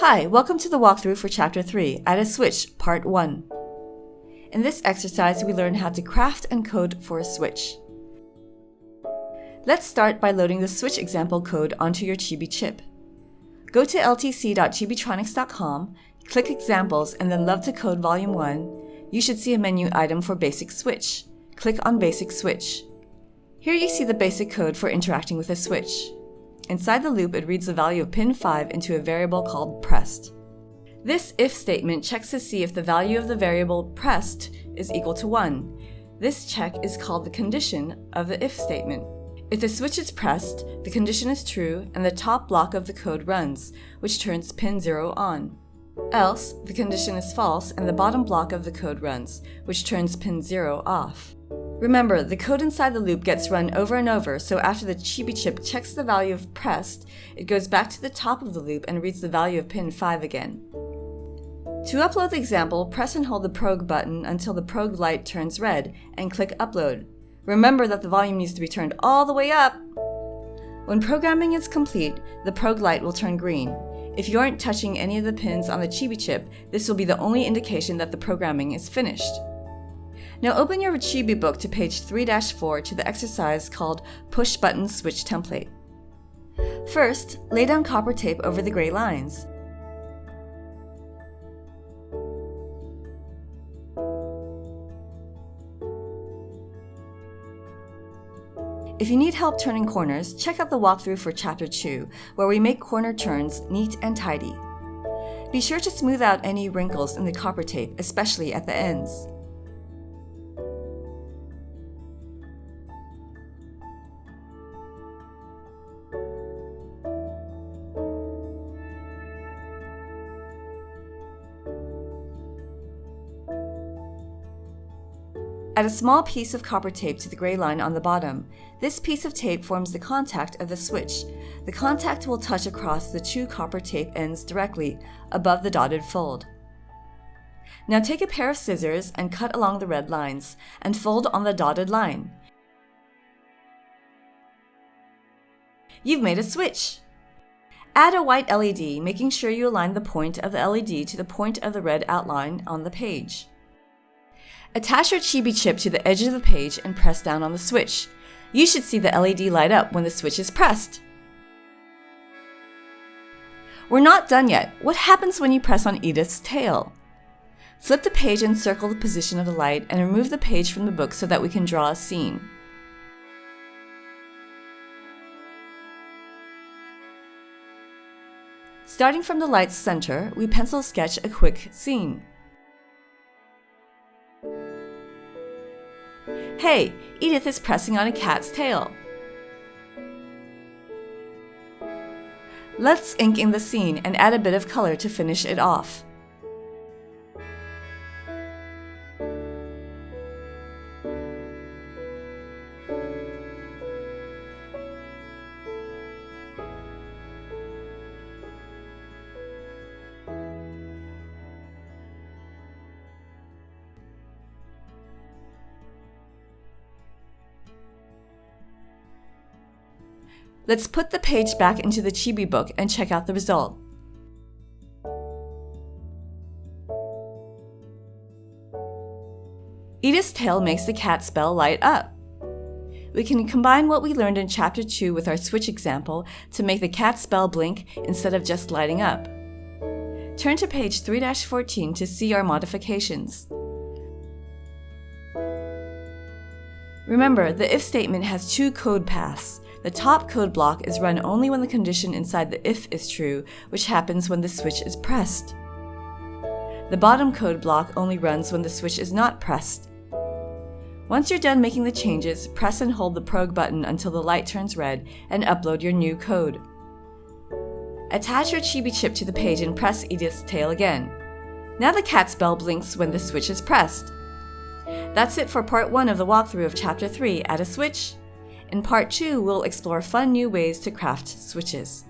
Hi, welcome to the walkthrough for Chapter 3, Add a Switch, Part 1. In this exercise, we learn how to craft and code for a switch. Let's start by loading the switch example code onto your Chibi chip. Go to ltc.chibitronics.com, click Examples, and then Love to Code Volume 1. You should see a menu item for Basic Switch. Click on Basic Switch. Here you see the basic code for interacting with a switch. Inside the loop, it reads the value of pin 5 into a variable called pressed. This if statement checks to see if the value of the variable pressed is equal to 1. This check is called the condition of the if statement. If the switch is pressed, the condition is true and the top block of the code runs, which turns pin 0 on. Else, the condition is false and the bottom block of the code runs, which turns pin 0 off. Remember, the code inside the loop gets run over and over, so after the Chibi chip checks the value of pressed, it goes back to the top of the loop and reads the value of pin 5 again. To upload the example, press and hold the Prog button until the Prog light turns red, and click Upload. Remember that the volume needs to be turned all the way up! When programming is complete, the Prog light will turn green. If you aren't touching any of the pins on the Chibi chip, this will be the only indication that the programming is finished. Now open your Chibi book to page 3-4 to the exercise called Push Button Switch Template. First, lay down copper tape over the gray lines. If you need help turning corners, check out the walkthrough for Chapter 2, where we make corner turns neat and tidy. Be sure to smooth out any wrinkles in the copper tape, especially at the ends. Add a small piece of copper tape to the gray line on the bottom. This piece of tape forms the contact of the switch. The contact will touch across the two copper tape ends directly, above the dotted fold. Now take a pair of scissors and cut along the red lines, and fold on the dotted line. You've made a switch! Add a white LED, making sure you align the point of the LED to the point of the red outline on the page. Attach your Chibi chip to the edge of the page and press down on the switch. You should see the LED light up when the switch is pressed. We're not done yet. What happens when you press on Edith's tail? Flip the page and circle the position of the light and remove the page from the book so that we can draw a scene. Starting from the light's center, we pencil sketch a quick scene. Hey, Edith is pressing on a cat's tail. Let's ink in the scene and add a bit of color to finish it off. Let's put the page back into the Chibi book and check out the result. Edith's tail makes the cat's bell light up. We can combine what we learned in Chapter 2 with our switch example to make the cat's bell blink instead of just lighting up. Turn to page 3-14 to see our modifications. Remember, the if statement has two code paths. The top code block is run only when the condition inside the if is true, which happens when the switch is pressed. The bottom code block only runs when the switch is not pressed. Once you're done making the changes, press and hold the Prog button until the light turns red and upload your new code. Attach your Chibi chip to the page and press Edith's tail again. Now the cat's bell blinks when the switch is pressed. That's it for part 1 of the walkthrough of Chapter 3, Add a Switch. In part 2, we'll explore fun new ways to craft switches.